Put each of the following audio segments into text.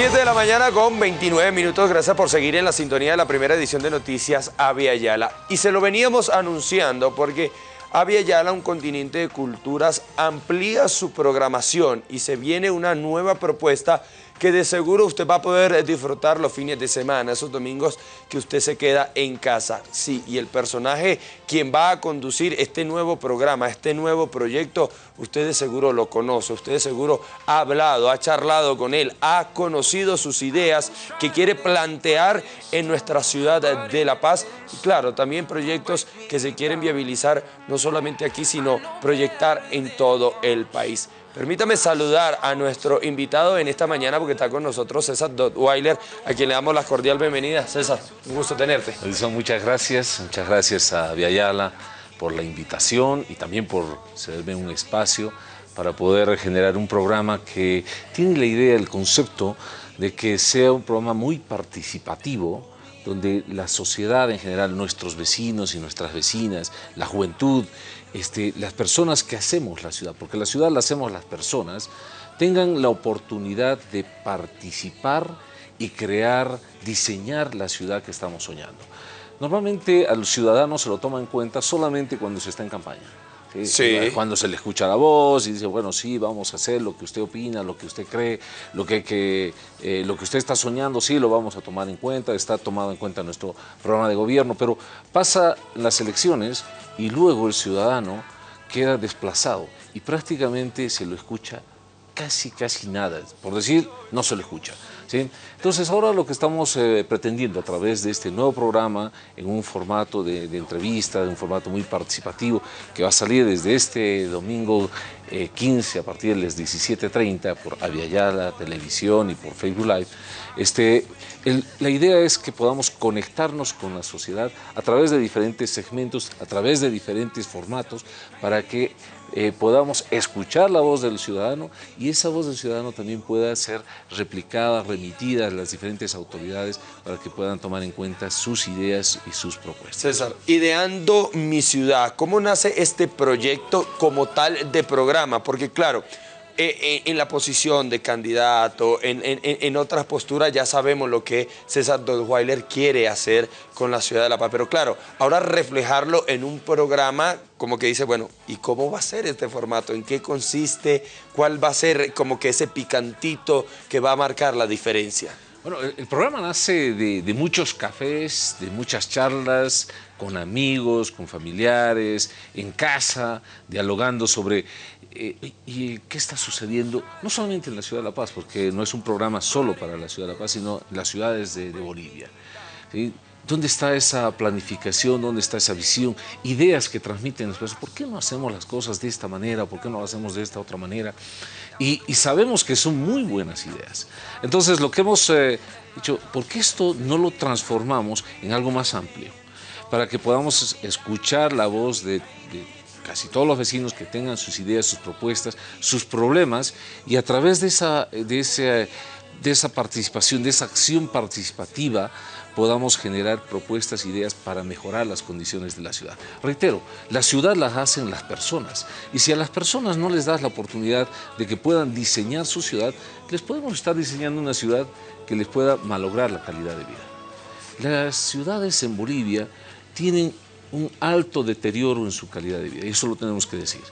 7 de la mañana con 29 minutos. Gracias por seguir en la sintonía de la primera edición de Noticias Avia. Y se lo veníamos anunciando porque Avia un continente de culturas, amplía su programación y se viene una nueva propuesta que de seguro usted va a poder disfrutar los fines de semana, esos domingos que usted se queda en casa. Sí, y el personaje quien va a conducir este nuevo programa, este nuevo proyecto, usted seguro lo conoce, usted seguro ha hablado, ha charlado con él, ha conocido sus ideas que quiere plantear en nuestra ciudad de La Paz y claro, también proyectos que se quieren viabilizar no solamente aquí, sino proyectar en todo el país. Permítame saludar a nuestro invitado en esta mañana porque está con nosotros César Dotweiler, a quien le damos la cordial bienvenida. César, un gusto tenerte. Edison, muchas gracias. Muchas gracias a Viayala por la invitación y también por cederme un espacio para poder generar un programa que tiene la idea, el concepto de que sea un programa muy participativo, donde la sociedad en general, nuestros vecinos y nuestras vecinas, la juventud, este, las personas que hacemos la ciudad, porque la ciudad la hacemos las personas, tengan la oportunidad de participar y crear, diseñar la ciudad que estamos soñando. Normalmente al ciudadano se lo toma en cuenta solamente cuando se está en campaña. Cuando se le escucha la voz y dice, bueno, sí, vamos a hacer lo que usted opina, lo que usted cree, lo que, que eh, lo que usted está soñando, sí, lo vamos a tomar en cuenta, está tomado en cuenta nuestro programa de gobierno, pero pasa las elecciones y luego el ciudadano queda desplazado y prácticamente se lo escucha casi, casi nada. Por decir, no se lo escucha. Entonces ahora lo que estamos eh, pretendiendo a través de este nuevo programa, en un formato de, entrevista, de un formato muy participativo, que va a salir desde este domingo 15 eh, a partir de las 17.30 por Aviala Televisión y por Facebook Live, este, la idea es que podamos conectarnos con la sociedad a través de diferentes segmentos, a través de diferentes formatos, para que eh, podamos escuchar la voz del ciudadano y esa voz del ciudadano también pueda ser replicada, remitida a las diferentes autoridades para que puedan tomar en cuenta sus ideas y sus propuestas. César, ideando mi ciudad, ¿cómo nace este proyecto como tal de programa? Porque claro, en la posición de candidato, en, otras posturas, ya sabemos lo que César Dodweiler quiere hacer con la ciudad de La Paz. Pero claro, ahora reflejarlo en un programa como que dice, bueno, ¿y cómo va a ser este formato? ¿En qué consiste? ¿Cuál va a ser como que ese picantito que va a marcar la diferencia? Bueno, el, programa nace de, muchos cafés, de muchas charlas con amigos, con familiares, en casa, dialogando sobre eh, qué está sucediendo, no solamente en la ciudad de La Paz, porque no es un programa solo para la ciudad de La Paz, sino en las ciudades de, Bolivia. ¿Dónde está esa planificación? ¿Dónde está esa visión? Ideas que transmiten las ¿Por qué no hacemos las cosas de esta manera? ¿Por qué no las hacemos de esta otra manera? Y, sabemos que son muy buenas ideas. Entonces, lo que hemos eh, dicho, ¿por qué esto no lo transformamos en algo más amplio? Para que podamos escuchar la voz de, casi todos los vecinos que tengan sus ideas, sus propuestas, sus problemas, y a través de esa, de de esa participación, de esa acción participativa, podamos generar propuestas, ideas para mejorar las condiciones de la ciudad. Reitero, la ciudad las hacen las personas y si a las personas no les das la oportunidad de que puedan diseñar su ciudad, les podemos estar diseñando una ciudad que les pueda malograr la calidad de vida. Las ciudades en Bolivia tienen un alto deterioro en su calidad de vida, y eso lo tenemos que decir.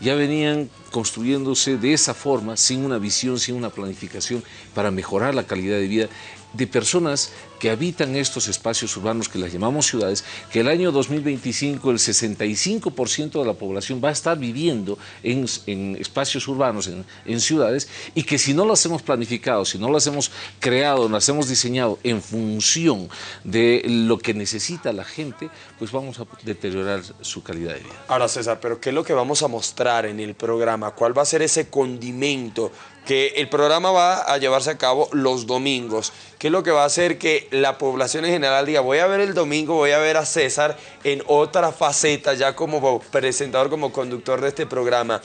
Ya venían construyéndose de esa forma, sin una visión, sin una planificación para mejorar la calidad de vida de personas que habitan estos espacios urbanos que las llamamos ciudades, que el año 2025 el 65% de la población va a estar viviendo en, espacios urbanos, en, ciudades, y que si no las hemos planificado, si no las hemos creado, las hemos diseñado en función de lo que necesita la gente, pues vamos a deteriorar su calidad de vida. Ahora César, pero ¿qué es lo que vamos a mostrar en el programa? ¿Cuál va a ser ese condimento que el programa va a llevarse a cabo los domingos, que es lo que va a hacer que la población en general diga, voy a ver el domingo, voy a ver a César en otra faceta, ya como presentador, como conductor de este programa.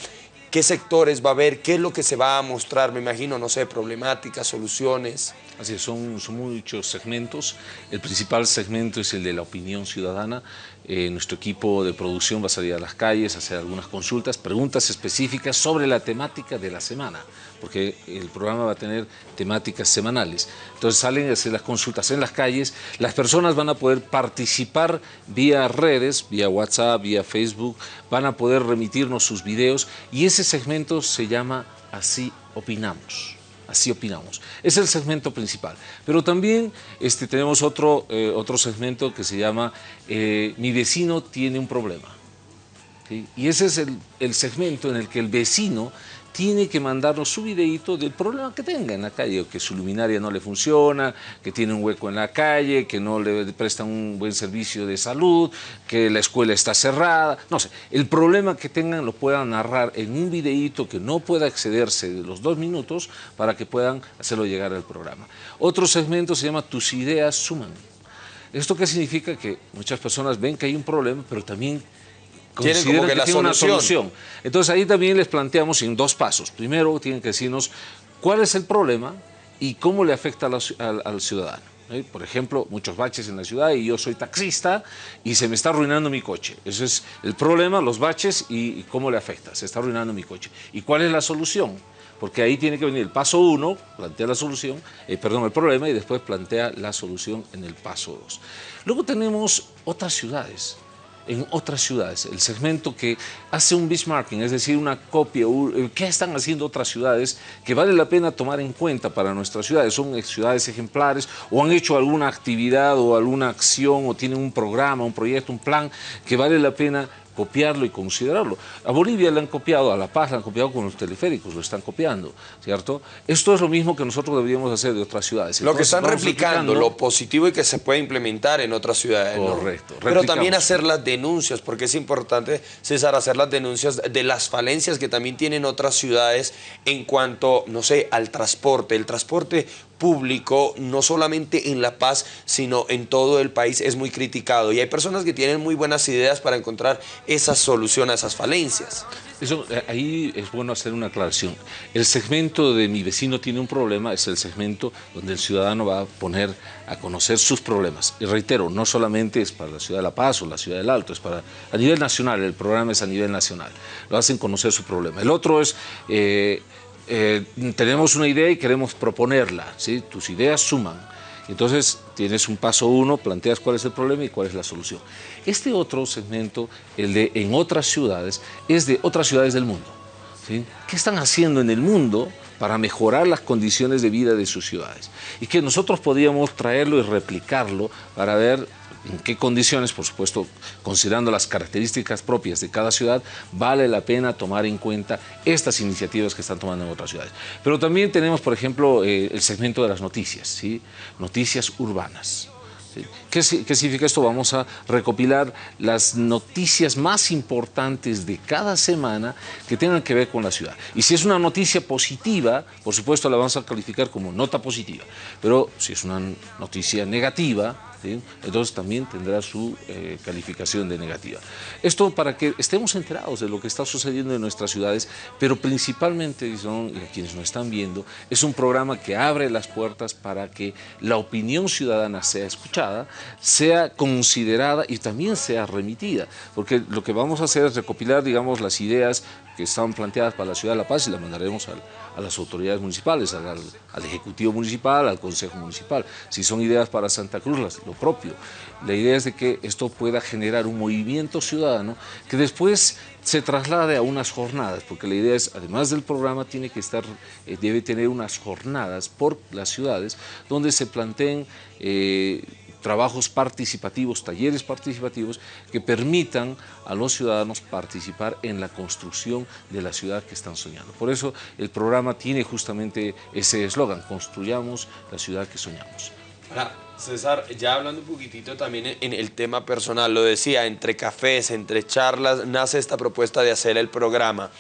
qué sectores va a haber, qué es lo que se va a mostrar, me imagino, no sé, problemáticas, soluciones. Así es, son, son muchos segmentos. El principal segmento es el de la opinión ciudadana. Eh, nuestro equipo de producción va a salir a las calles a hacer algunas consultas, preguntas específicas sobre la temática de la semana, porque el programa va a tener temáticas semanales. Entonces salen a hacer las consultas en las calles, las personas van a poder participar vía redes, vía WhatsApp, vía Facebook, van a poder remitirnos sus videos y ese segmento se llama Así Opinamos. Así opinamos. Es el segmento principal. Pero también este, tenemos otro, eh, otro segmento que se llama eh, Mi vecino tiene un problema. Y ese es el, el segmento en el que el vecino tiene que mandarnos su videito del problema que tenga en la calle, que su luminaria no le funciona, que tiene un hueco en la calle, que no le prestan un buen servicio de salud, que la escuela está cerrada, no sé, el problema que tengan lo puedan narrar en un videito que no pueda excederse de los dos minutos para que puedan hacerlo llegar al programa. Otro segmento se llama Tus ideas suman. ¿Esto qué significa? Que muchas personas ven que hay un problema, pero también tienen como que, la solución. una solución. Entonces ahí también les planteamos en dos pasos. Primero tienen que decirnos cuál es el problema y cómo le afecta al, ciudadano. Por ejemplo, muchos baches en la ciudad y yo soy taxista y se me está arruinando mi coche. Ese es el problema, los baches y, cómo le afecta. Se está arruinando mi coche. ¿Y cuál es la solución? Porque ahí tiene que venir el paso uno, plantea la solución, eh, perdón, el problema y después plantea la solución en el paso dos. Luego tenemos otras ciudades en otras ciudades. El segmento que hace un benchmarking, es decir, una copia, eh, qué están haciendo otras ciudades que vale la pena tomar en cuenta para nuestras ciudades. Son ciudades ejemplares o han hecho alguna actividad o alguna acción o tienen un programa, un proyecto, un plan que vale la pena copiarlo y considerarlo. A Bolivia le han copiado, a La Paz le han copiado con los teleféricos, lo están copiando, ¿cierto? Esto es lo mismo que nosotros deberíamos hacer de otras ciudades. lo que están replicando, lo positivo y que se puede implementar en otras ciudades. Correcto. Pero también hacer las denuncias, porque es importante, César, hacer las denuncias de las falencias que también tienen otras ciudades en cuanto, no sé, al transporte. El transporte público, no solamente en La Paz, sino en todo el país, es muy criticado. Y hay personas que tienen muy buenas ideas para encontrar esa solución a esas falencias. Eso, eh, ahí es bueno hacer una aclaración. El segmento de mi vecino tiene un problema es el segmento donde el ciudadano va a poner a conocer sus problemas. Y reitero, no solamente es para la ciudad de La Paz o la ciudad del Alto, es para a nivel nacional, el programa es a nivel nacional. Lo hacen conocer su problema. El otro es... Eh, eh, tenemos una idea y queremos proponerla, ¿sí? tus ideas suman. Entonces tienes un paso uno, planteas cuál es el problema y cuál es la solución. Este otro segmento, el de en otras ciudades, es de otras ciudades del mundo. ¿sí? ¿Qué están haciendo en el mundo para mejorar las condiciones de vida de sus ciudades? Y que nosotros podríamos traerlo y replicarlo para ver en qué condiciones, por supuesto, considerando las características propias de cada ciudad, vale la pena tomar en cuenta estas iniciativas que están tomando en otras ciudades. Pero también tenemos, por ejemplo, eh, el segmento de las noticias, ¿sí? noticias urbanas. ¿Qué, significa esto? Vamos a recopilar las noticias más importantes de cada semana que tengan que ver con la ciudad. Y si es una noticia positiva, por supuesto la vamos a calificar como nota positiva. Pero si es una noticia negativa, entonces también tendrá su eh, calificación de negativa. Esto para que estemos enterados de lo que está sucediendo en nuestras ciudades, pero principalmente, y a quienes nos están viendo, es un programa que abre las puertas para que la opinión ciudadana sea escuchada, sea considerada y también sea remitida, porque lo que vamos a hacer es recopilar, digamos, las ideas que estaban planteadas para la ciudad de La Paz y las mandaremos a las autoridades municipales, al, Ejecutivo Municipal, al Consejo Municipal. Si son ideas para Santa Cruz, lo propio. La idea es de que esto pueda generar un movimiento ciudadano que después se traslade a unas jornadas, porque la idea es, además del programa, tiene que estar, eh, debe tener unas jornadas por las ciudades donde se planteen eh, trabajos participativos, talleres participativos que permitan a los ciudadanos participar en la construcción de la ciudad que están soñando. Por eso el programa tiene justamente ese eslogan, construyamos la ciudad que soñamos. Ahora, César, ya hablando un poquitito también en el tema personal, lo decía, entre cafés, entre charlas, nace esta propuesta de hacer el programa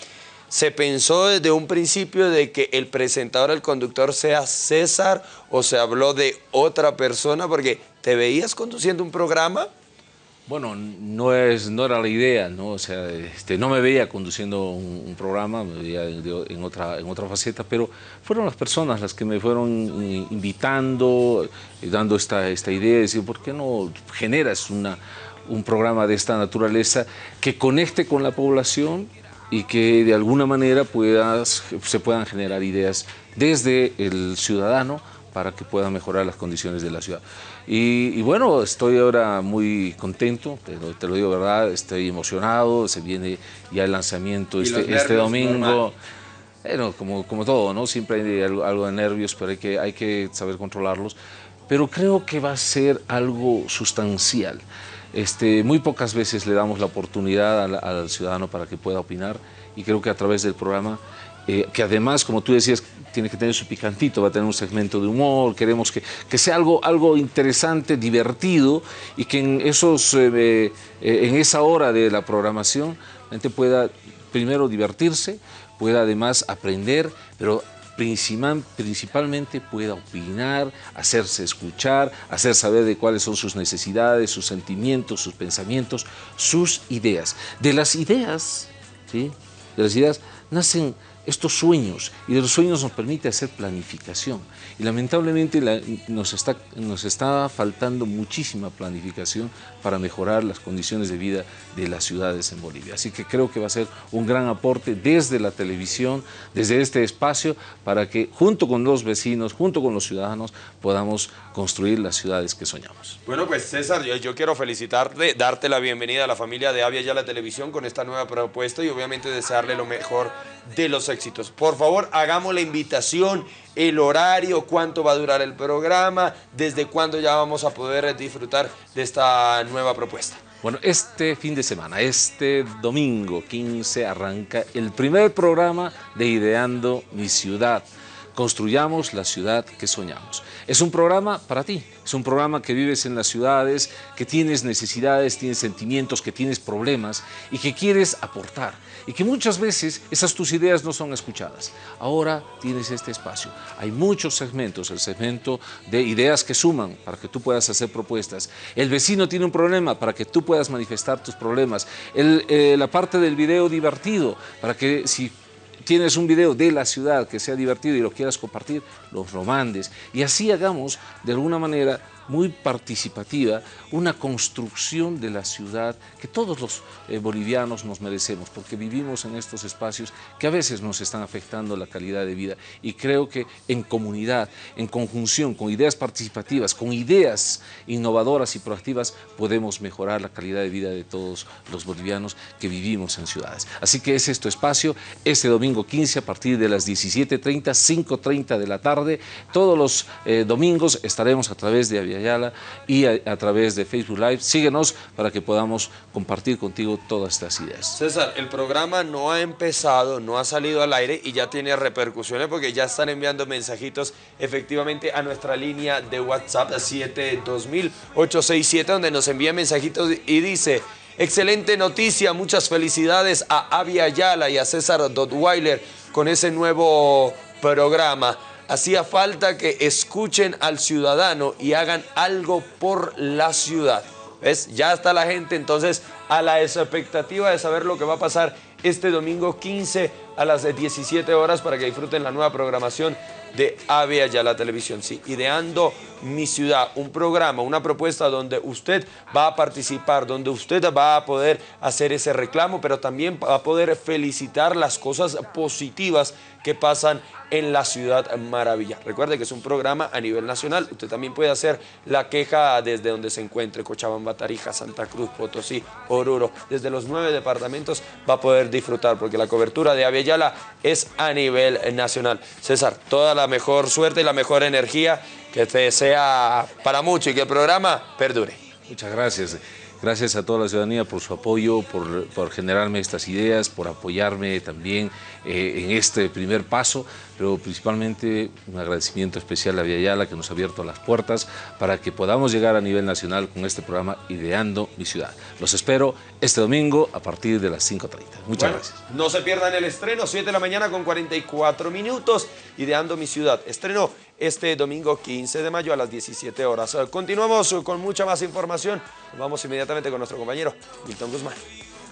se pensó desde un principio de que el presentador, el conductor sea César o se habló de otra persona? Porque te veías conduciendo un programa Bueno, no, es, no era la idea, ¿no? O sea, este, no me veía conduciendo un, programa, me veía en otra, en otra faceta, pero fueron las personas las que me fueron invitando, eh, dando esta, esta idea, de decir, ¿por qué no generas un programa de esta naturaleza que conecte con la población y que de alguna manera puedas, se puedan generar ideas desde el ciudadano para que puedan mejorar las condiciones de la ciudad. Y, bueno, estoy ahora muy contento, te lo, te lo, digo verdad, estoy emocionado, se viene ya el lanzamiento este, este domingo. Bueno, como, como todo, ¿no? Siempre hay algo, de nervios, pero hay que, hay que saber controlarlos. Pero creo que va a ser algo sustancial. Este, muy pocas veces le damos la oportunidad al, al ciudadano para que pueda opinar y creo que a través del programa eh, que además, como tú decías, tiene que tener su picantito, va a tener un segmento de humor, queremos que, que sea algo, algo interesante, divertido y que en, esos, eh, eh, en esa hora de la programación la gente pueda primero divertirse, pueda además aprender, pero principal, principalmente pueda opinar, hacerse escuchar, hacer saber de cuáles son sus necesidades, sus sentimientos, sus pensamientos, sus ideas. De las ideas, ¿sí? De las ideas nacen estos sueños y de los sueños nos permite hacer planificación y lamentablemente nos, está, nos está faltando muchísima planificación para mejorar las condiciones de vida de las ciudades en Bolivia. Así que creo que va a ser un gran aporte desde la televisión, desde este espacio, para que junto con los vecinos, junto con los ciudadanos, podamos construir las ciudades que soñamos. Bueno, pues César, yo, yo quiero felicitarte, darte la bienvenida a la familia de Avia ya la televisión con esta nueva propuesta y obviamente desearle lo mejor de los éxitos. Por favor, hagamos la invitación, el horario, cuánto va a durar el programa, desde cuándo ya vamos a poder disfrutar de esta nueva propuesta. Bueno, este fin de semana, este domingo 15, arranca el primer programa de Ideando mi Ciudad. Construyamos la ciudad que soñamos. Es un programa para ti, es un programa que vives en las ciudades, que tienes necesidades, tienes sentimientos, que tienes problemas y que quieres aportar y que muchas veces esas tus ideas no son escuchadas. Ahora tienes este espacio. Hay muchos segmentos, el segmento de ideas que suman para que tú puedas hacer propuestas. El vecino tiene un problema para que tú puedas manifestar tus problemas. Eh, la parte del video divertido para que si tienes un video de la ciudad que sea divertido y lo quieras compartir, los lo mandes. Y así hagamos de alguna manera muy participativa, una construcción de la ciudad que todos los eh, bolivianos nos merecemos, porque vivimos en estos espacios que a veces nos están afectando la calidad de vida. Y creo que en comunidad, en conjunción, con ideas participativas, con ideas innovadoras y proactivas, podemos mejorar la calidad de vida de todos los bolivianos que vivimos en ciudades. Así que es tu espacio, este domingo 15 a partir de las 17.30, 5.30 de la tarde. Todos los eh, domingos estaremos a través de Y a, través de Facebook Live. Síguenos para que podamos compartir contigo todas estas ideas. César, el programa no ha empezado, no ha salido al aire y ya tiene repercusiones porque ya están enviando mensajitos efectivamente a nuestra línea de WhatsApp 72000-867 donde nos envía mensajitos y dice... Excelente noticia, muchas felicidades a Avia Ayala y a César Dotweiler con ese nuevo programa hacía falta que escuchen al ciudadano y hagan algo por la ciudad. ¿Ves? Ya está la gente entonces a la expectativa de saber lo que va a pasar este domingo 15 a las 17 horas para que disfruten la nueva programación de ya la televisión. Sí, ideando mi ciudad, un programa, una propuesta donde usted va a participar, donde usted va a poder hacer ese reclamo, pero también va a poder felicitar las cosas positivas que pasan en la ciudad maravilla. Recuerde que es un programa a nivel nacional. Usted también puede hacer la queja desde donde se encuentre, Cochabamba, Tarija, Santa Cruz, Potosí, Oruro. Desde los nueve departamentos va a poder disfrutar porque la cobertura de Aviala es a nivel nacional. César, toda la mejor suerte y la mejor energía que te sea para mucho y que el programa perdure. Muchas gracias. Gracias a toda la ciudadanía por su apoyo, por, generarme estas ideas, por apoyarme también eh, en este primer paso, pero principalmente un agradecimiento especial a Viayala que nos ha abierto las puertas para que podamos llegar a nivel nacional con este programa Ideando mi Ciudad. Los espero este domingo a partir de las 5.30. Muchas gracias. No se pierdan el estreno, 7 de la mañana con 44 minutos, Ideando mi Ciudad. Estreno este domingo 15 de mayo a las 17 horas. Continuamos con mucha más información. Vamos inmediatamente con nuestro compañero Milton Guzmán.